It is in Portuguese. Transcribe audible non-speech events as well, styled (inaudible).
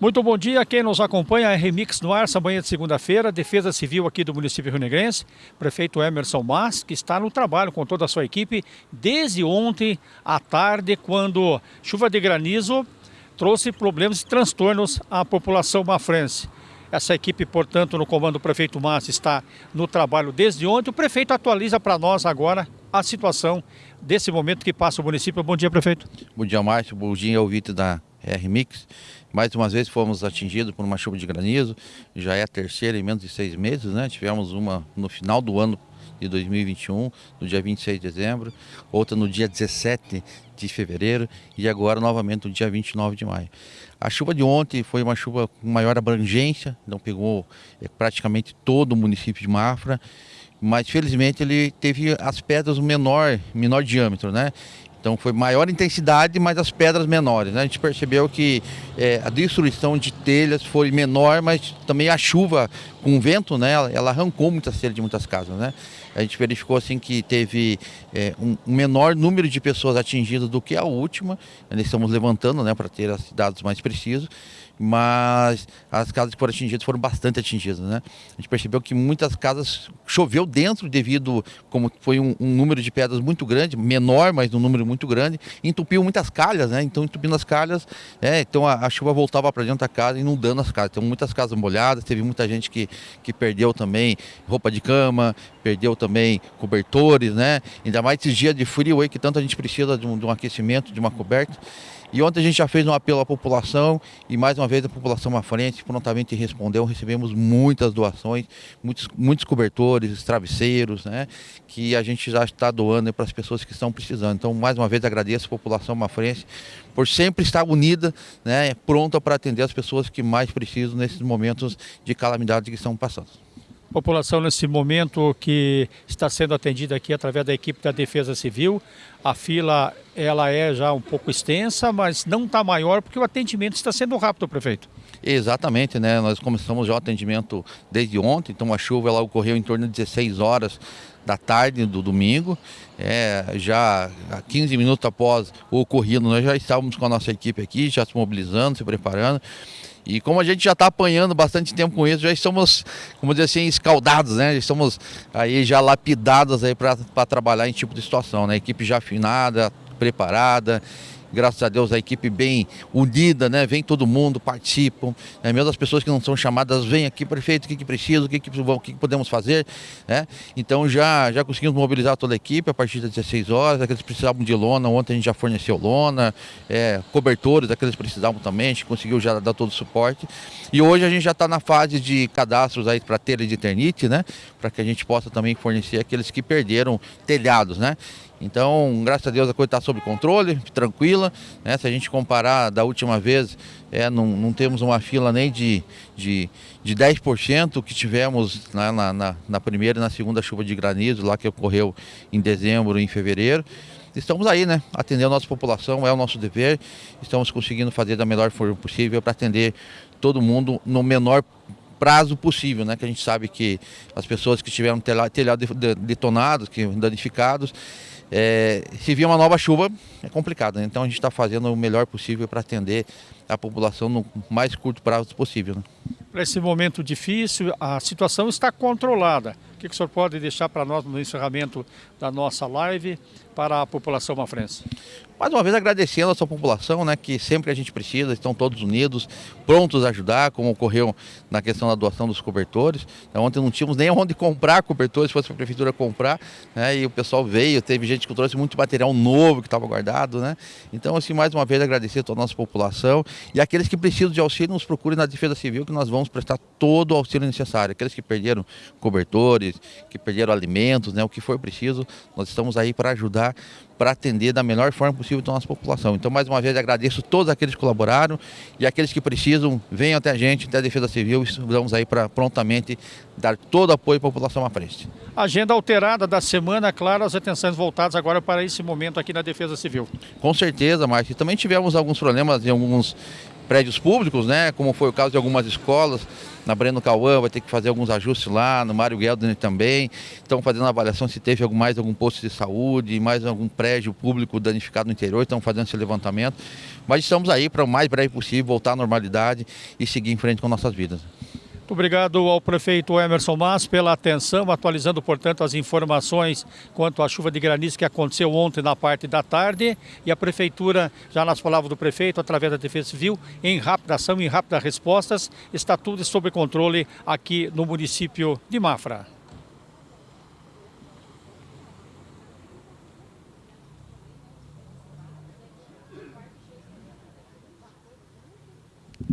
Muito bom dia, quem nos acompanha é Remix no ar, manhã de segunda-feira, Defesa Civil aqui do município Rio Negrense, prefeito Emerson Mas, que está no trabalho com toda a sua equipe desde ontem à tarde, quando chuva de granizo trouxe problemas e transtornos à população mafrense. Essa equipe, portanto, no comando do prefeito Mas está no trabalho desde ontem. O prefeito atualiza para nós agora a situação desse momento que passa o município. Bom dia, prefeito. Bom dia, Márcio. Bom dia, ouvinte da R-Mix. Mais uma vez fomos atingidos por uma chuva de granizo, já é a terceira em menos de seis meses, né? Tivemos uma no final do ano de 2021, no dia 26 de dezembro, outra no dia 17 de fevereiro e agora novamente no dia 29 de maio. A chuva de ontem foi uma chuva com maior abrangência, não pegou é, praticamente todo o município de Mafra, mas felizmente ele teve as pedras menor, menor diâmetro, né? Então foi maior intensidade, mas as pedras menores. Né? A gente percebeu que é, a destruição de telhas foi menor, mas também a chuva com vento, né, ela, arrancou muitas telhas de muitas casas. Né? A gente verificou assim que teve é, um, menor número de pessoas atingidas do que a última. Nós estamos levantando né, para ter os dados mais precisos mas as casas que foram atingidas foram bastante atingidas. Né? A gente percebeu que muitas casas choveu dentro devido, como foi um, um número de pedras muito grande, menor, mas um número muito grande, entupiu muitas calhas, né? Então entupindo as calhas, é, então a, a chuva voltava para dentro da casa, inundando as casas. Então muitas casas molhadas, teve muita gente que, que perdeu também roupa de cama, perdeu também cobertores, né? Ainda mais esses dias de frio aí que tanto a gente precisa de um, de um aquecimento, de uma coberta. E ontem a gente já fez um apelo à população e mais uma vez a população à frente prontamente respondeu. Recebemos muitas doações, muitos, muitos cobertores, travesseiros, né? Que a gente já está doando para as pessoas que estão precisando. Então, mais uma vez, agradeço a população à frente por sempre estar unida, né? Pronta para atender as pessoas que mais precisam nesses momentos de calamidade que estão passando população nesse momento que está sendo atendida aqui através da equipe da Defesa Civil. A fila ela é já um pouco extensa, mas não está maior porque o atendimento está sendo rápido, prefeito. Exatamente, né? Nós começamos já o atendimento desde ontem, então a chuva ela ocorreu em torno de 16 horas da tarde do domingo. É, já 15 minutos após o ocorrido, nós já estávamos com a nossa equipe aqui, já se mobilizando, se preparando. E como a gente já está apanhando bastante tempo com isso, já estamos, como dizer assim, escaldados, né? Já estamos aí já lapidados aí para trabalhar em tipo de situação, né? Equipe já afinada, preparada graças a Deus a equipe bem unida, né? Vem todo mundo, participam, né? mesmo as pessoas que não são chamadas, vêm aqui, prefeito, o que, que precisa, o que, que, o que, podemos fazer, né? Então já, já conseguimos mobilizar toda a equipe a partir das 16 horas, aqueles que precisavam de lona, ontem a gente já forneceu lona, é, cobertores, aqueles que precisavam também, a gente conseguiu já dar todo o suporte. E hoje a gente já está na fase de cadastros aí para telha de eternite, né? Para que a gente possa também fornecer aqueles que perderam telhados, né? Então, graças a Deus a coisa está sob controle, tranquila. Né? Se a gente comparar da última vez, é, não, não temos uma fila nem de, de, de 10% que tivemos na, na, na primeira e na segunda chuva de granizo, lá que ocorreu em dezembro e em fevereiro estamos aí, né? Atender a nossa população é o nosso dever. Estamos conseguindo fazer da melhor forma possível para atender todo mundo no menor prazo possível, né? Que a gente sabe que as pessoas que tiveram telhado detonados, que danificados, é, se vir uma nova chuva, é complicado. Né? Então a gente está fazendo o melhor possível para atender a população no mais curto prazo possível. Né? Para esse momento difícil, a situação está controlada. O que, o senhor pode deixar para nós no encerramento da nossa live para a população mafrense? Mais uma vez agradecendo a sua população, né, que sempre a gente precisa, estão todos unidos, prontos a ajudar, como ocorreu na questão da doação dos cobertores. Então, ontem não tínhamos nem (laughs) onde comprar cobertores, se fosse para a prefeitura comprar, né, e o pessoal veio, teve gente que trouxe muito material novo que estava guardado, né. Então, assim, mais uma vez agradecer a toda a nossa população e aqueles que precisam de auxílio, nos procurem na Defesa Civil, que nós vamos prestar todo o auxílio necessário. Aqueles que perderam cobertores, que perderam alimentos, né, o que for preciso, nós estamos aí para ajudar, para atender da melhor forma possível a nossa população. Então, mais uma vez, agradeço todos aqueles que colaboraram e aqueles que precisam, venham até a gente, até a Defesa Civil, vamos aí para prontamente dar todo o apoio à população à frente. Agenda alterada da semana, claro, as atenções voltadas agora para esse momento aqui na Defesa Civil. Com certeza, Marcos. Também tivemos alguns problemas em alguns prédios públicos, né? Como foi o caso de algumas escolas, na Breno Cauã vai ter que fazer alguns ajustes lá, no Mário Gelden também. Estão fazendo a avaliação se teve mais algum posto de saúde, mais algum prédio público danificado no interior, estão fazendo esse levantamento. Mas estamos aí para o mais breve possível voltar à normalidade e seguir em frente com nossas vidas. Muito obrigado ao prefeito Emerson Mas pela atenção, atualizando, portanto, as informações quanto à chuva de granizo que aconteceu ontem na parte da tarde. E a prefeitura, já nas palavras do prefeito, através da Defesa Civil, em rápida ação, em rápidas respostas, está tudo sob controle aqui no município de Mafra.